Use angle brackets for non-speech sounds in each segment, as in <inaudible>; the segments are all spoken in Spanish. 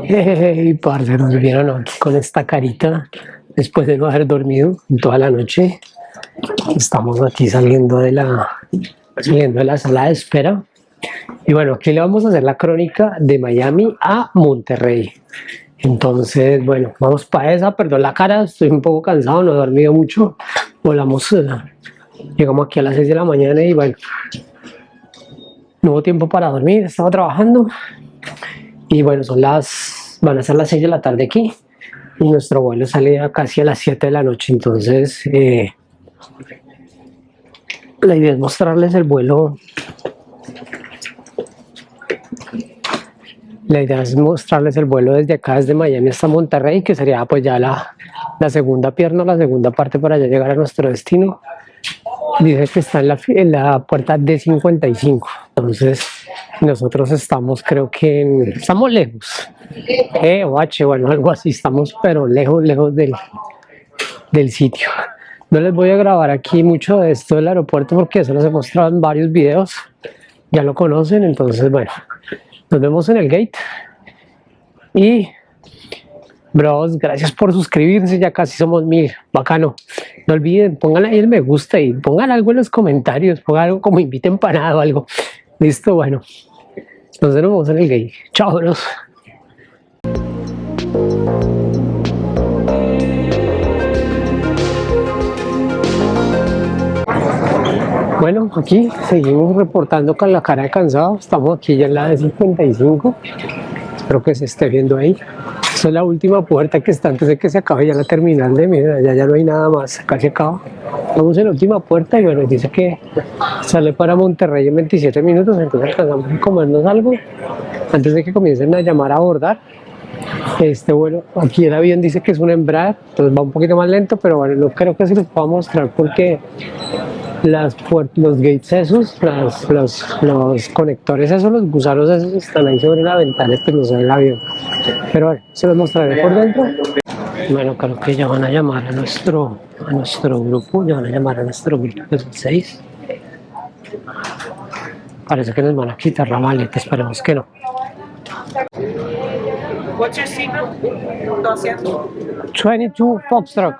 Hey, parce, nos vieron con esta carita después de no haber dormido toda la noche. Estamos aquí saliendo de la, saliendo de la sala de espera. Y bueno, aquí le vamos a hacer la crónica de Miami a Monterrey. Entonces, bueno, vamos para esa. Perdón la cara, estoy un poco cansado, no he dormido mucho. Volamos, eh, llegamos aquí a las 6 de la mañana y bueno, no hubo tiempo para dormir, estaba trabajando. Y bueno, son las, van a ser las 6 de la tarde aquí. Y nuestro vuelo sale casi a las 7 de la noche. Entonces, eh, la idea es mostrarles el vuelo La idea es mostrarles el vuelo desde acá, desde Miami hasta Monterrey, que sería pues ya la, la segunda pierna, la segunda parte para ya llegar a nuestro destino. Dice que está en la, en la puerta D55, entonces nosotros estamos creo que estamos lejos, E o H, bueno algo así, estamos pero lejos, lejos del, del sitio. No les voy a grabar aquí mucho de esto del aeropuerto porque eso los he mostrado en varios videos, ya lo conocen, entonces bueno, nos vemos en el gate. Y, bros, gracias por suscribirse. Ya casi somos mil. Bacano. No olviden, pongan ahí el me gusta y pongan algo en los comentarios. Pongan algo como inviten para algo. Listo, bueno. Nos vemos en el gate. Chao, bros. Bueno, aquí seguimos reportando con la cara de cansado. Estamos aquí ya en la de 55. Espero que se esté viendo ahí. Esa es la última puerta que está antes de que se acabe ya la terminal de mira, ya, ya no hay nada más, casi acaba. Estamos en la última puerta y bueno, dice que sale para Monterrey en 27 minutos, entonces alcanzamos a comernos algo antes de que comiencen a llamar a abordar. Este vuelo, aquí el avión dice que es un Embraer, entonces va un poquito más lento, pero bueno, no creo que se los pueda mostrar porque las los gates esos, las, los, los, conectores esos, los gusanos esos están ahí sobre la ventana, pues no se ve el avión. Pero bueno, se los mostraré por dentro. Bueno, creo que ya van a llamar a nuestro, a nuestro grupo, ya van a llamar a nuestro grupo, que son seis. Parece que nos van a quitar la maleta, esperemos que no. What's your signal? 22 Foxtrot.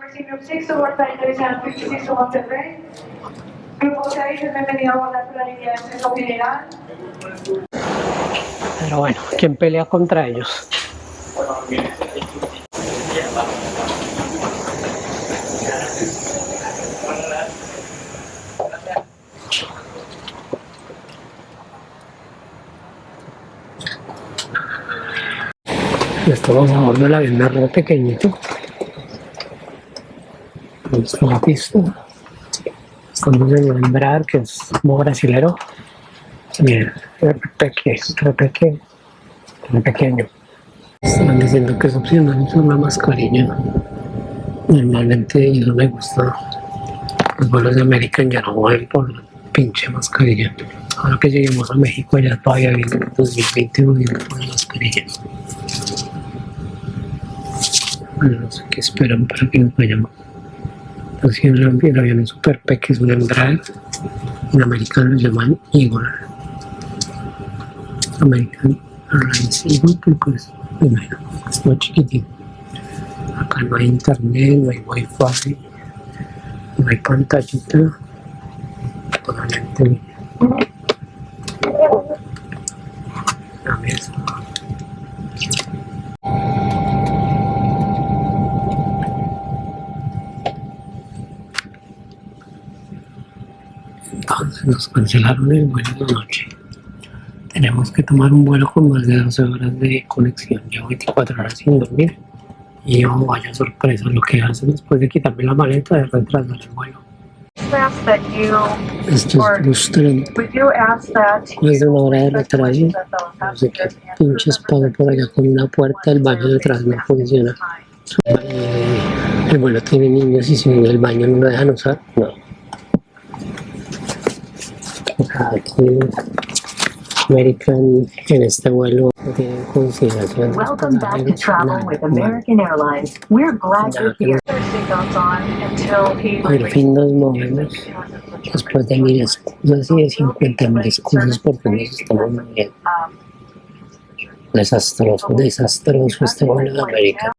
Grupo 6, bienvenido a abordar la línea de acceso general. Pero bueno, ¿quién pelea contra ellos? Estamos a bordo del avión de pequeñito. Está la pista. En el Embraer, que es como brasilero. Bien, repeque, repeque, pequeño. Están diciendo que es opcional usar una mascarilla. Normalmente yo no me gusta. Los vuelos de American ya no vuelven por la pinche mascarilla. Ahora que lleguemos a México ya todavía viene en 2020 volviendo por la mascarilla. No sé qué esperan para que nos vayamos. Así el, el avión es super pequeño, es un Embraer. En americano lo llaman Eagle. American Airlines Eagle, que pues, bueno, es muy chiquitito. Acá no hay internet, no hay wifi, no hay pantallita. Totalmente la mesa. Nos cancelaron el vuelo de noche. Tenemos que tomar un vuelo con más de 12 horas de conexión. Llevo 24 horas sin dormir. Y oh, vaya sorpresa lo que hacen después de quitarme la maleta de retrasar el vuelo. Esto es frustrante. Más de una hora de retraso. No sé qué pinches pago por allá con una puerta, el baño detrás no funciona. El vuelo tiene niños y si el baño no lo dejan usar, no. Aquí, American en este vuelo no tiene consideración. de Welcome back to travel with. American Airlines. We're glad you're here. Al fin nos movemos después de mil y de 50 mil excusas porque nos estamos moviendo. Desastroso, desastroso este vuelo de América.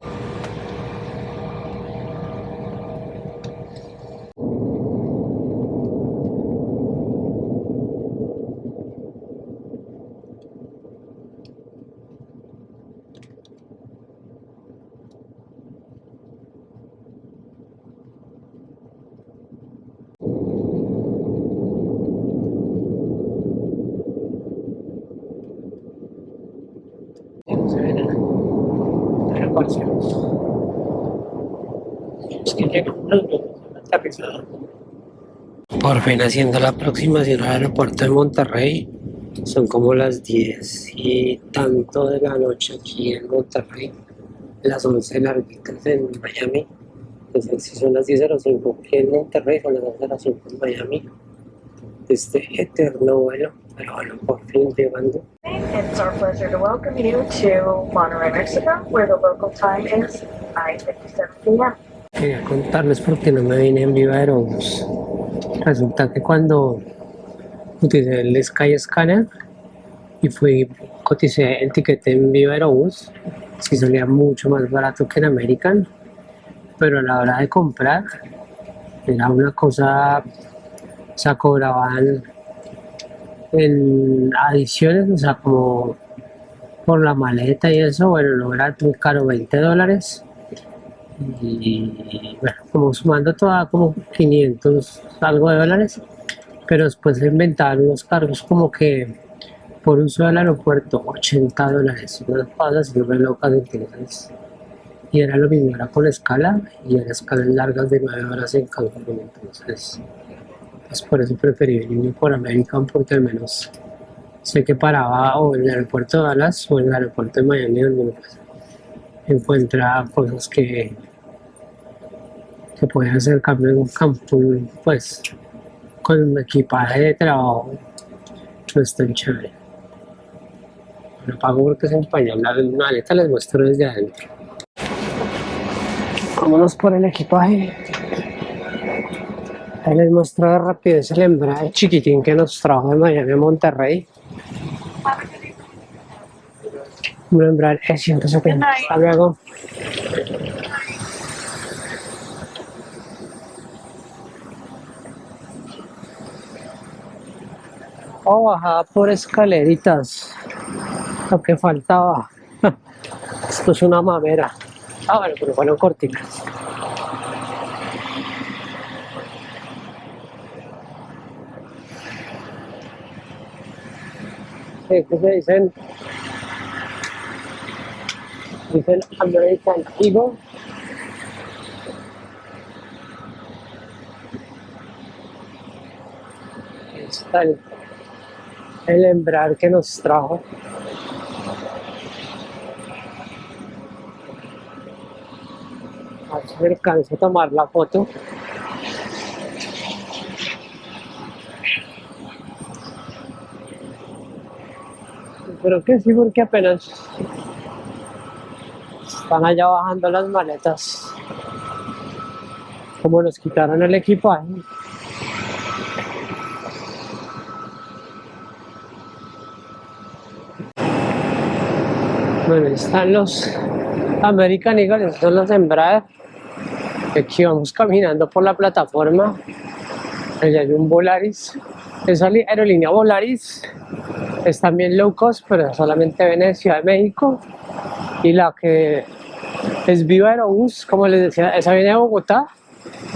Es que llegan los vuelos aterrizados. Fin haciendo la aproximación al aeropuerto de Monterrey. Son como las 10 y tanto de la noche aquí en Monterrey. Las 11 larguitas en Miami. Entonces, si son las 10.05 aquí en Monterrey, son las 11.05 en Miami. Este eterno vuelo, pero bueno, por fin llegando. It's our pleasure to welcome you to Monterrey, Mexico, where the local time is 9:57 p.m. Quería contarles por qué no me vine en Viva Aerobús. Resulta que cuando utilicé el Sky Scanner y fui, coticé el tiquete en Viva Aerobús, sí salía mucho más barato que en American, pero a la hora de comprar era una cosa, o sea, cobraban en adiciones, o sea, como por la maleta y eso, bueno, no era muy caro, 20 dólares. Y bueno, como sumando toda como 500 algo de dólares, pero después se inventaron unos cargos como que por uso del aeropuerto 80 dólares, unas cosas así re locas entonces. Y era lo mismo, era con escala y eran escalas largas de 9 horas en Cancún, entonces pues por eso preferí venirme por American porque al menos sé que paraba o en el aeropuerto de Dallas o en el aeropuerto de Miami donde pues, encuentra cosas que que pueden hacer cambio en un campo pues con un equipaje de trabajo no es tan chévere. Lo pago porque se empaña la maleta les muestro desde adentro. Vámonos por el equipaje Ahí les muestro de rapidez el embrague chiquitín que nos trajo de Miami a Monterrey. Embrague E170. Hasta luego. Oh, bajada por escaleritas. Lo que faltaba. <laughs> Esto es una mamera. Ah, bueno, pero fueron cortinas. Sí, ¿qué se dicen? Dicen American Eagle. Ahí está el, el embrague que nos trajo. A ver si alcanzo a tomar la foto. Pero que sí, porque apenas están allá bajando las maletas. Como nos quitaron el equipaje. Bueno, están los American Eagle, estos son los Embraer. Aquí vamos caminando por la plataforma. Allá hay un Volaris. Esa aerolínea Volaris es también low cost, pero solamente viene de Ciudad de México. Y la que es Viva Aerobús, como les decía, esa viene de Bogotá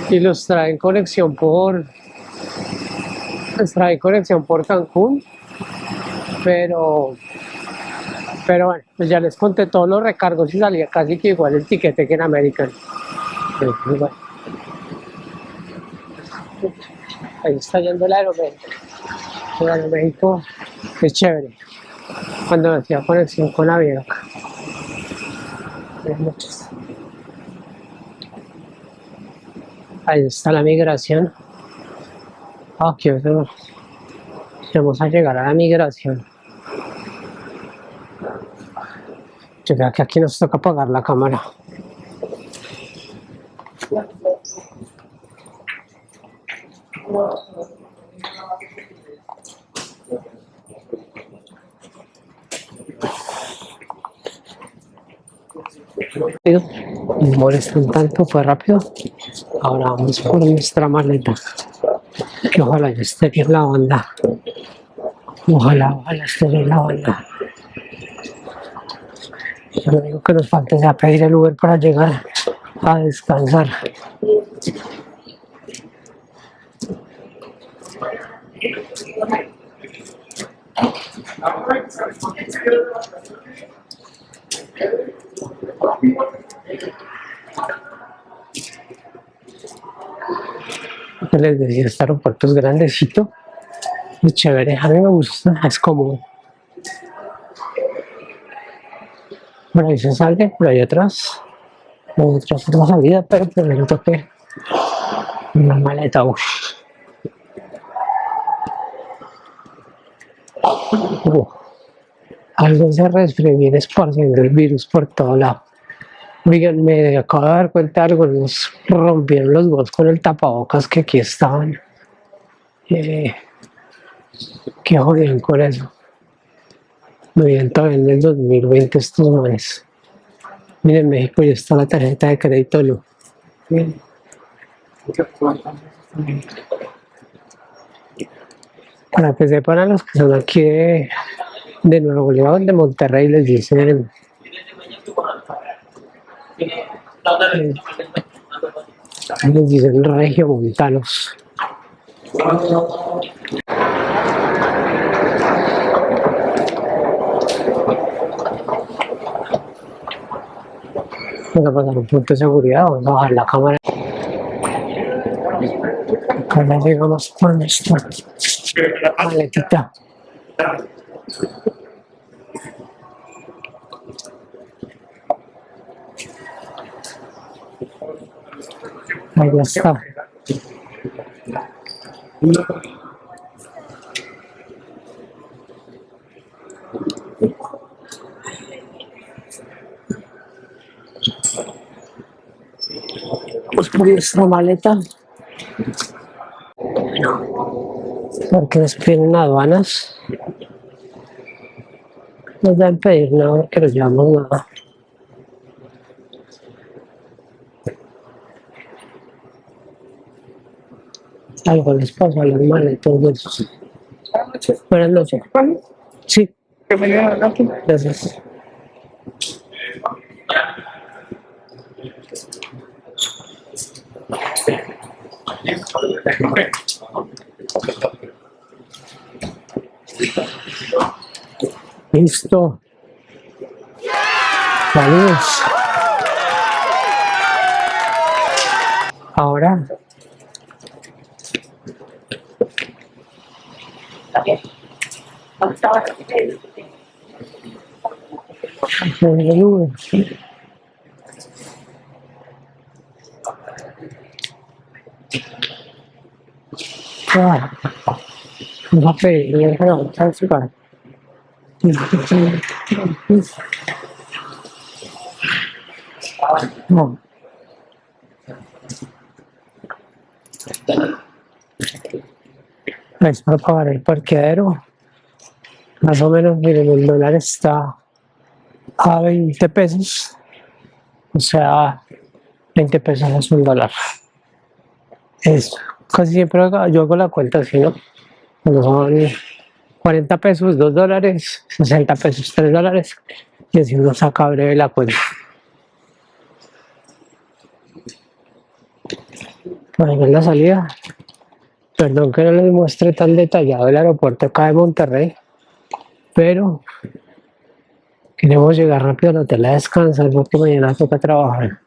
y los trae en conexión por los conexión por Cancún. Pero pero bueno, pues ya les conté todos los recargos y salía casi que igual el tiquete que en American. Ahí está yendo el Aeroméxico. El Aeroméxico es chévere. Cuando hacía conexión con Avianca. Noches. Ahí está la migración. Vamos vamos a llegar a la migración. Yo creo que aquí nos toca apagar la cámara. Rápido, no molestan tanto, fue rápido. Ahora vamos por nuestra maleta. Que ojalá ya esté bien la banda. Ojalá, ojalá esté bien la banda. Lo único que nos falta es pedir el Uber para llegar a descansar. Que les decía, este aeropuerto es grandecito y chévere, a mí me gusta, es cómodo. Por ahí se sale, por ahí atrás, hay otra salida, pero primero toqué una maleta, uff. Algo se resfrió bien esparciendo el virus por todo lado. Oigan, me acabo de dar cuenta de algo, nos rompieron los huevos con el tapabocas que aquí estaban. Eh, qué jodieron con eso. Me vienen todavía en el 2020 estos manes. Miren, en México ya está la tarjeta de crédito Lu. Miren. Para que sepan a los que son aquí de, de Nuevo León, de Monterrey, les dicen les dicen regiomontanos. Vamos a pasar un punto de seguridad, vamos a bajar la cámara. Acá llegamos por nuestra maletita. Ahí está. Nuestra maleta. Porque nos piden aduanas. Nos dan pedir nada porque nos llevamos nada. Algo les pasa a las maletas de esos. Buenas noches. Sí. Gracias. Listo. Saludos. Ahora Ah, va a pedir no, transfer. No. Es para pagar el parqueadero. Más o menos, miren, el dólar está a 20 pesos. O sea, 20 pesos es un dólar. Es casi siempre yo hago la cuenta así, ¿no? Cuando son 40 pesos, 2 dólares, 60 pesos, 3 dólares. Y así uno saca breve la cuenta. Ahí en la salida. Perdón que no les muestre tan detallado el aeropuerto acá de Monterrey, pero queremos llegar rápido al hotel a descansar porque mañana toca trabajar.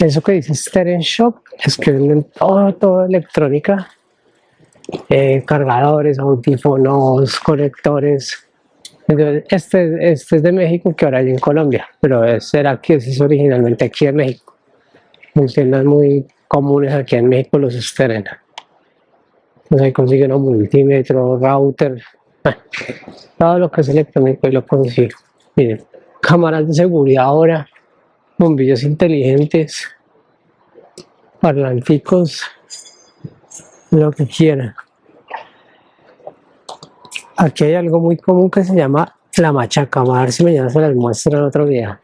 Eso que dice Steren Shop es que venden todo, todo electrónica, eh, cargadores, audífonos, conectores. Este, este es de México que ahora hay en Colombia, pero será que es originalmente aquí en México. Funcionan muy comunes aquí en México los Steren. Entonces ahí consiguen un multímetro, router, <laughs> bueno, todo lo que es electrónico y lo consigo. Miren, cámaras de seguridad ahora, bombillos inteligentes, parlanticos, lo que quieran. Aquí hay algo muy común que se llama la machaca. A ver si mañana se las muestro en otro día.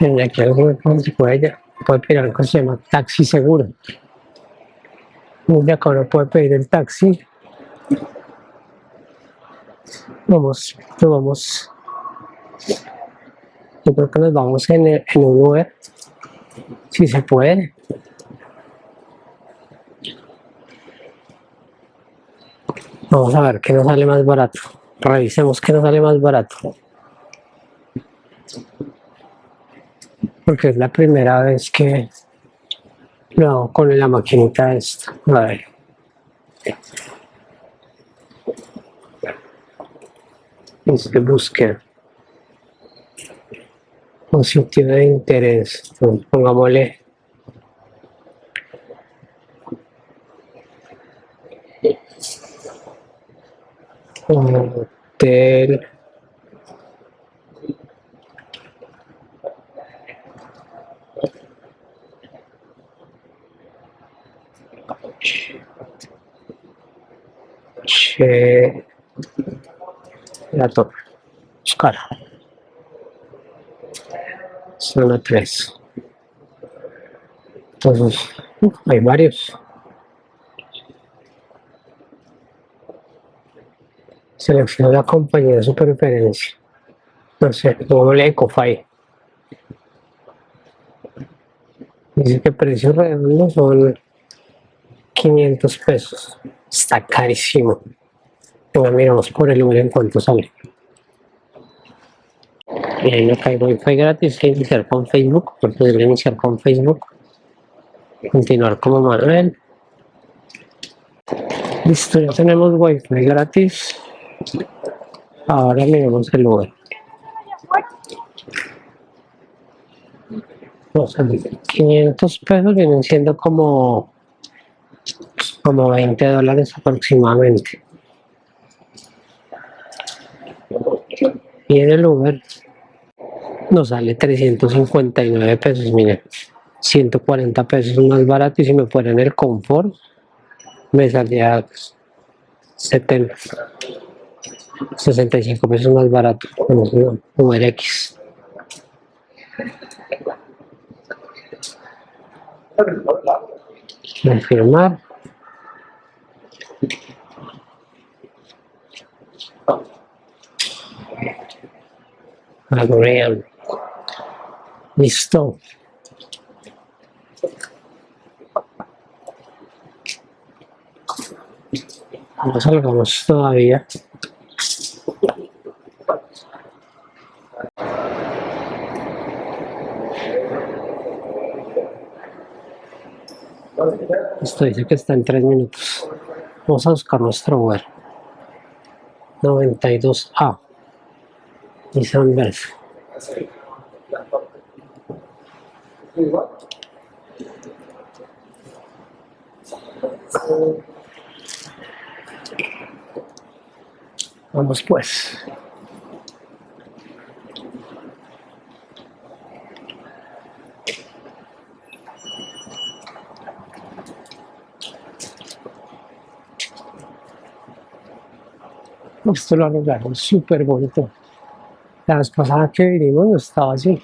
Y aquí algo se puede, puede pedir algo que se llama taxi seguro. Desde acá uno puede pedir el taxi. Vamos, vamos. Yo creo que nos vamos en, en un Uber. Si se puede. Vamos a ver qué nos sale más barato. Revisemos qué nos sale más barato. Porque es la primera vez que lo hago con la maquinita esta. A ver. Este búsqueda. Un sitio de interés. Entonces, pongámosle hotel Che la torre. Buscar zona 3 entonces uf, hay varios. Selecciona la compañía de su preferencia sé, doble Ecofy. Dice que precio redondo son 500 pesos. Está carísimo Venga, miramos por el Uber en cuanto sale. Y ahí no cae wifi gratis que iniciar con Facebook porque debe iniciar con Facebook. Continuar como Manuel. Listo ya tenemos wifi gratis. Ahora miremos el ver, 500 pesos vienen siendo como como 20 dólares aproximadamente y en el Uber nos sale 359 pesos, miren, 140 pesos más barato y si me fuera en el confort me salía 70, 65 pesos más barato el Uber X. Confirmar. Agree. Listo. No salgamos todavía. Esto dice que está en tres minutos. Vamos a buscar nuestro Uber. 92A. Nissan Versa. Vamos pues. Esto lo arreglaron súper bonito. La vez pasada que vinimos no estaba así.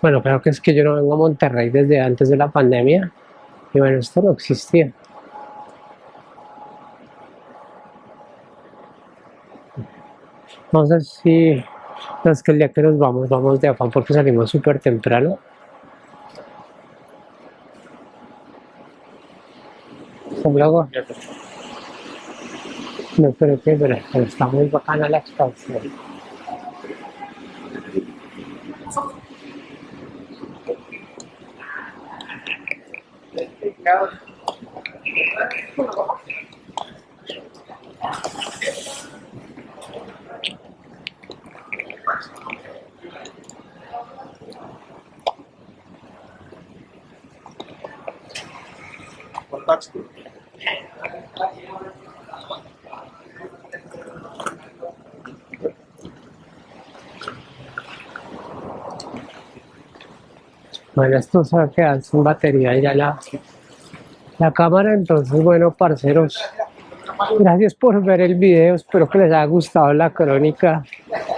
Bueno, creo que es que yo no vengo a Monterrey desde antes de la pandemia. Y bueno, esto no existía. No sé si no es que el día que nos vamos, vamos de afán porque salimos súper temprano. Un luego. No creo que, pero, pero está muy bacana la expansión. Bueno, esto se va a quedar sin batería ya la, la cámara, entonces bueno, parceros, gracias por ver el video, espero que les haya gustado la crónica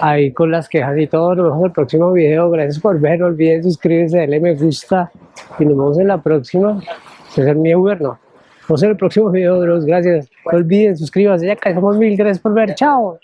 ahí con las quejas y todo, nos vemos en el próximo video, gracias por ver, no olviden suscribirse, darle me gusta y nos vemos en la próxima, ese es mi Uber, no, nos vemos en el próximo video, bros, gracias, no olviden, suscríbanse, ya que mil, gracias por ver, chao.